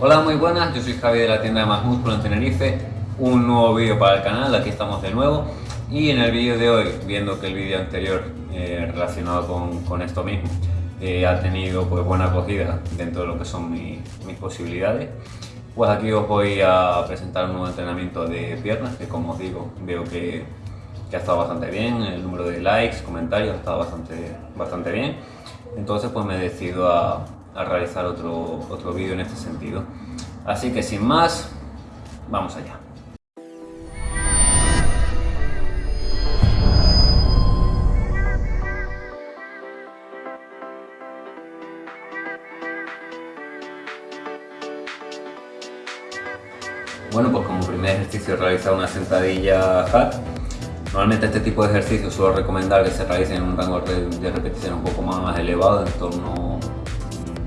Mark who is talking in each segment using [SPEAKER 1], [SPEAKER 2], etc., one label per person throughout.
[SPEAKER 1] Hola, muy buenas, yo soy Javi de la tienda de Más Músculo en Tenerife, un nuevo vídeo para el canal, aquí estamos de nuevo. Y en el vídeo de hoy, viendo que el vídeo anterior eh, relacionado con, con, esto mismo eh, ha tenido pues, buena acogida dentro de lo que son mis posibilidades, pues aquí os voy a presentar un nuevo entrenamiento de piernas que como os digo, veo que, que ha estado bastante bien, el número de likes, comentarios ha estado bastante, bastante bien, entonces pues me decido a a realizar otro, otro vídeo en este sentido. Así que sin más, vamos allá. Bueno, pues como primer ejercicio realizar una sentadilla hack. Normalmente este tipo de ejercicios suelo recomendar que se realicen en un rango de repetición un poco más elevado, en torno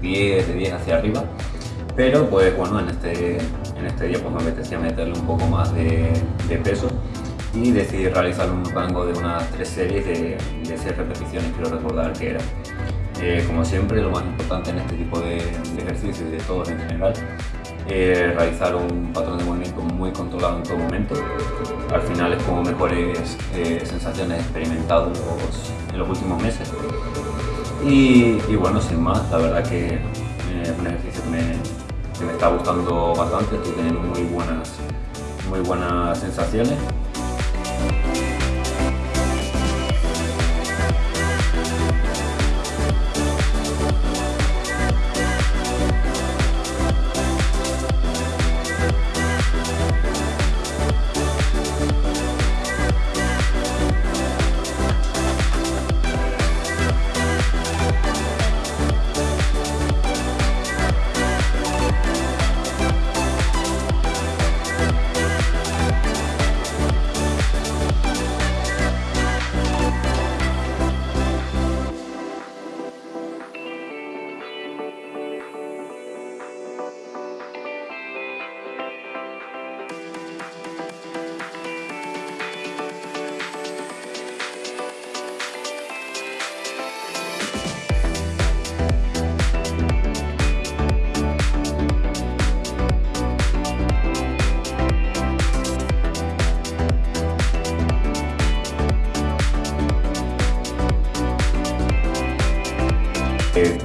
[SPEAKER 1] 10, de 10 hacia arriba. Pero pues bueno, en este, en este día pues me apetecía meterle un poco más de, peso y decidí realizar un rango de unas 3 series de, de 6 repeticiones, quiero recordar que era. Eh, como siempre, lo más importante en este tipo de, ejercicios y de todos en general, es realizar un patrón de movimiento muy controlado en todo momento. Al final es como mejores eh, sensaciones experimentados en los últimos meses y, bueno, sin más, la verdad que eh, es un ejercicio que me, me, está gustando bastante, estoy teniendo muy buenas, muy buenas sensaciones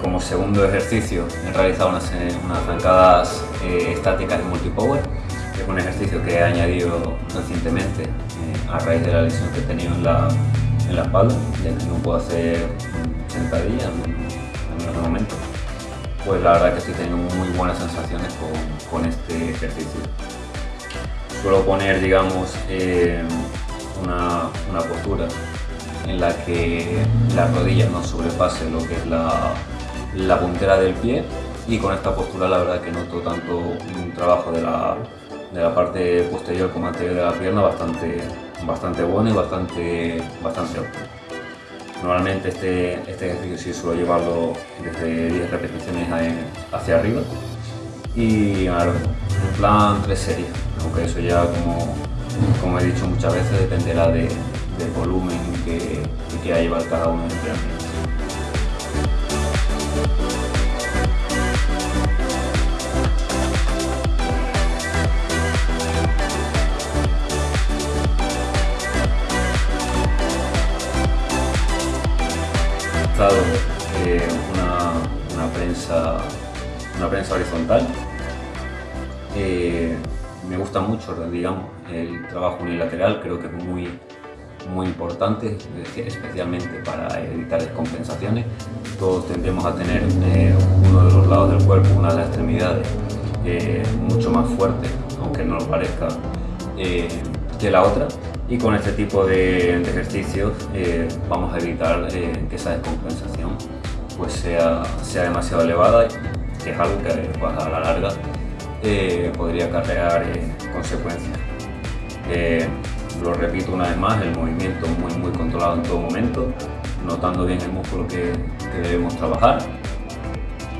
[SPEAKER 1] como segundo ejercicio he realizado unas, unas zancadas eh, estáticas en multipower, que es un ejercicio que he añadido recientemente eh, a raíz de la lesión que he tenido en la, en la espalda, ya que no puedo hacer sentadillas en otro momento. Pues la verdad que estoy teniendo muy buenas sensaciones con, con este ejercicio. Suelo poner, digamos, eh, una, una postura en la que la rodilla no sobrepase lo que es la, puntera del pie y con esta postura la verdad que noto tanto un trabajo de la, de la parte posterior como anterior de la pierna bastante, bastante bueno y bastante, bastante óptimo. Normalmente este, este ejercicio sí suelo llevarlo desde 10 repeticiones hacia arriba y en plan 3 series, aunque eso ya como, como he dicho muchas veces dependerá de, del volumen que, que quiera llevar cada uno de los una, una, prensa, una prensa horizontal. Eh, me gusta mucho, digamos, el trabajo unilateral, creo que es muy, muy importante, especialmente para evitar descompensaciones. Todos tendemos a tener eh, uno de los lados del cuerpo, una de las extremidades, eh, mucho más fuerte, aunque no lo parezca, eh, que la otra. Y con este tipo de, ejercicios vamos a evitar que esa descompensación pues sea, sea demasiado elevada, que es algo que pues, a la larga podría acarrear consecuencias lo repito una vez más, el movimiento muy, muy controlado en todo momento, notando bien el músculo que, debemos trabajar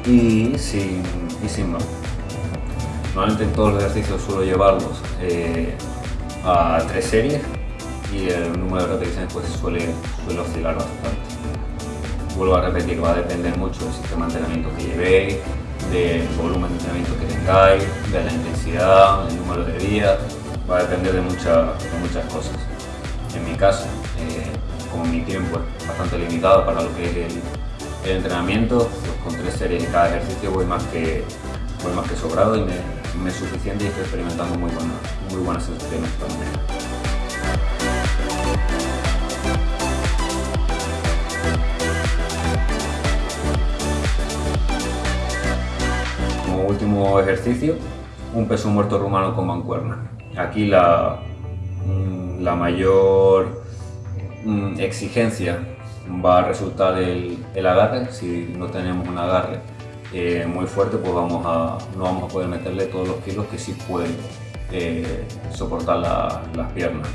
[SPEAKER 1] y sin, y sin más. Normalmente en todos los ejercicios suelo llevarlos eh, a tres series y el número de repeticiones pues suele, suele oscilar bastante. Vuelvo a repetir, va a depender mucho del sistema de entrenamiento que llevéis, del volumen de entrenamiento que tengáis, de la intensidad, el número de días, va a depender de, muchas cosas. En mi caso, eh, como mi tiempo es bastante limitado para lo que es el, entrenamiento, pues con tres series en cada ejercicio voy más que, voy más que sobrado y me, es suficiente y estoy experimentando muy, buena, muy buenas sensaciones también. Como último ejercicio, un peso muerto rumano con mancuerna. Aquí la, mm, la mayor mm, exigencia va a resultar el, el, agarre. Si no tenemos un agarre eh, muy fuerte, pues vamos a, no vamos a poder meterle todos los kilos que sí pueden eh, soportar las piernas.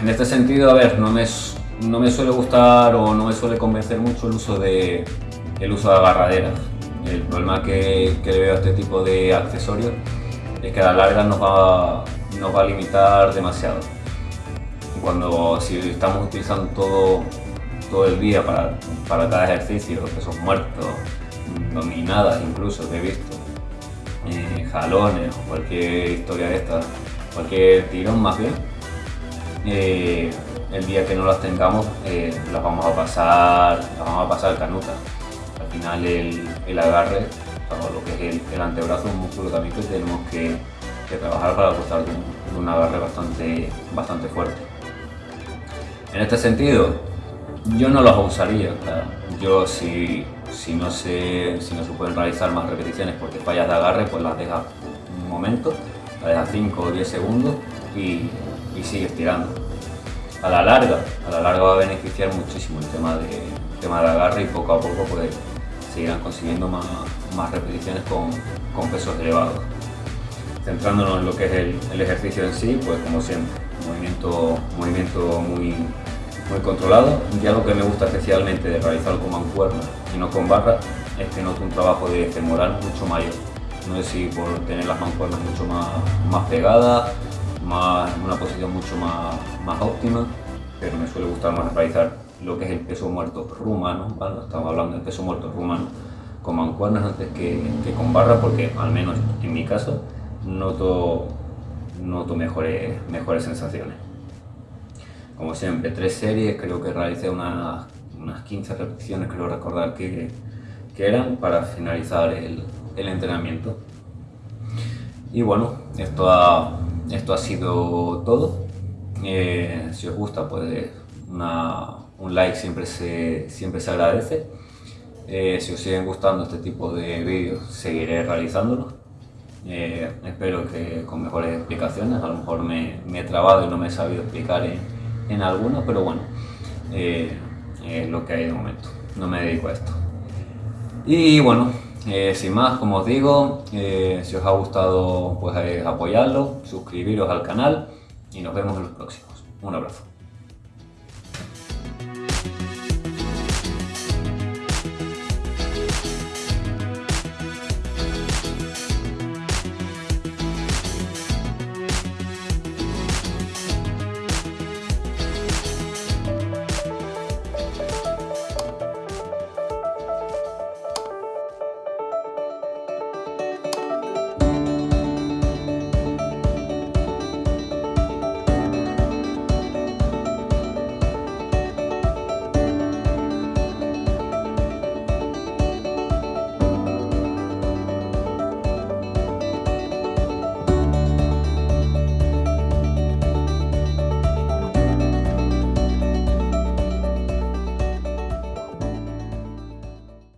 [SPEAKER 1] En este sentido, a ver, no me, no me suele gustar o no me suele convencer mucho el uso de, el uso de agarraderas. El problema que, que le veo a este tipo de accesorios es que a la larga nos va, nos va a limitar demasiado. Cuando si estamos utilizando todo, todo el día para, para cada ejercicio, pesos muertos, dominadas incluso que he visto, eh, jalones o cualquier historia de esta, cualquier tirón más bien, eh, el día que no las tengamos eh, las vamos a pasar, las vamos a pasar canutas. Al final el, el agarre lo que es el, antebrazo, un músculo también que tenemos que, trabajar para gozar de un, agarre bastante, bastante fuerte. En este sentido, yo no los usaría. Yo si, si, no se, si no se pueden realizar más repeticiones porque fallas de agarre, pues las dejas un momento, las dejas 5 o 10 segundos y, y sigues tirando. A la larga, a la larga va a beneficiar muchísimo el tema de, tema de agarre y poco a poco pues seguirán consiguiendo más, más repeticiones con, con, pesos elevados. Centrándonos en lo que es el, ejercicio en sí, pues como siempre, movimiento, movimiento muy, muy controlado y algo que me gusta especialmente de realizarlo con mancuerna y no con barra es que noto un trabajo de femoral mucho mayor. No sé si por tener las mancuernas mucho más, más pegadas, más, una posición mucho más, más óptima, pero me suele gustar más realizar lo que es el peso muerto rumano, estamos hablando del peso muerto rumano, con mancuernas antes que, con barra, porque al menos en mi caso noto, noto mejores, mejores sensaciones. Como siempre, tres series, creo que realicé unas, unas 15 repeticiones, creo recordar que, que eran para finalizar el, el, entrenamiento. Y bueno, esto ha, esto ha sido todo. Eh, si os gusta, pues una, un like siempre se, siempre se agradece. Eh, si os siguen gustando este tipo de vídeos, seguiré realizándolos. Eh, espero que con mejores explicaciones, a lo mejor me, he trabado y no me he sabido explicar en, en algunos, pero bueno, eh, es lo que hay de momento, no me dedico a esto. Y bueno, sin más, como os digo, si os ha gustado, pues apoyarlo, suscribiros al canal y nos vemos en los próximos. Un abrazo.